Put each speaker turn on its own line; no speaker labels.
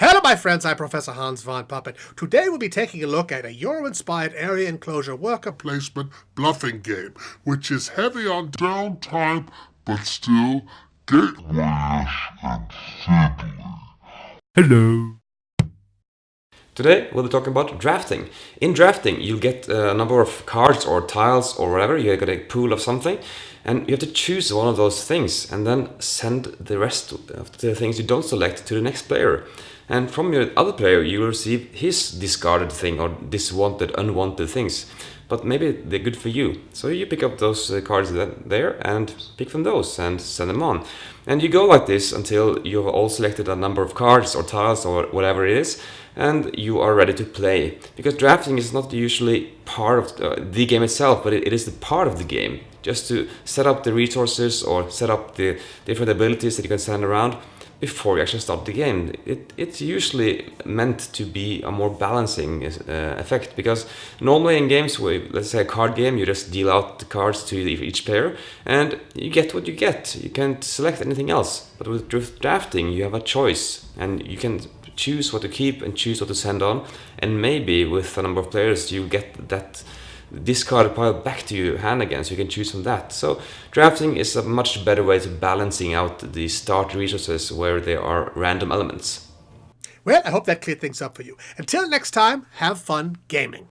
Hello, my friends. I'm Professor Hans von Puppet. Today we'll be taking a look at a Euro-inspired area enclosure worker
placement bluffing game, which is heavy on downtime, but still gateway-ish and fiddly.
Hello.
Today we'll be talking about drafting. In drafting you'll get a number of cards or tiles or whatever, you get a pool of something and you have to choose one of those things and then send the rest of the things you don't select to the next player. And from your other player you receive his discarded thing or diswanted, unwanted things. But maybe they're good for you. So you pick up those uh, cards there and pick from those and send them on. And you go like this until you've all selected a number of cards or tiles or whatever it is and you are ready to play. Because drafting is not usually part of uh, the game itself, but it is the part of the game just to set up the resources or set up the different abilities that you can send around before you actually start the game. It, it's usually meant to be a more balancing uh, effect because normally in games, where, let's say a card game, you just deal out the cards to each player and you get what you get. You can't select anything else. But with drafting, you have a choice and you can choose what to keep and choose what to send on. And maybe with a number of players, you get that discarded pile back to your hand again so you can choose from that. So drafting is a much better way to balancing out the start resources where there are random elements.
Well, I hope that cleared things up for you. Until next time, have fun gaming.